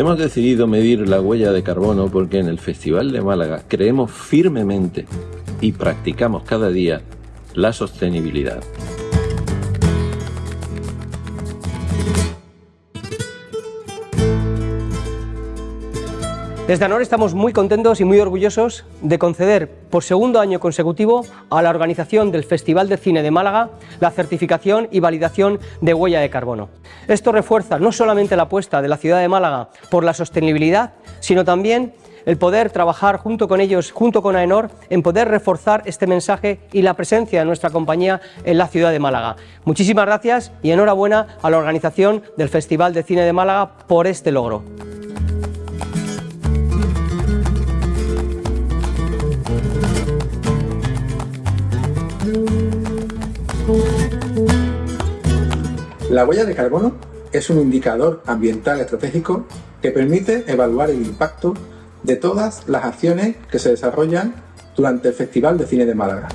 Hemos decidido medir la huella de carbono porque en el Festival de Málaga creemos firmemente y practicamos cada día la sostenibilidad. Desde ANOR estamos muy contentos y muy orgullosos de conceder por segundo año consecutivo a la organización del Festival de Cine de Málaga la certificación y validación de huella de carbono. Esto refuerza no solamente la apuesta de la ciudad de Málaga por la sostenibilidad, sino también el poder trabajar junto con ellos, junto con AENOR, en poder reforzar este mensaje y la presencia de nuestra compañía en la ciudad de Málaga. Muchísimas gracias y enhorabuena a la organización del Festival de Cine de Málaga por este logro. La huella de carbono es un indicador ambiental estratégico que permite evaluar el impacto de todas las acciones que se desarrollan durante el Festival de Cine de Málaga.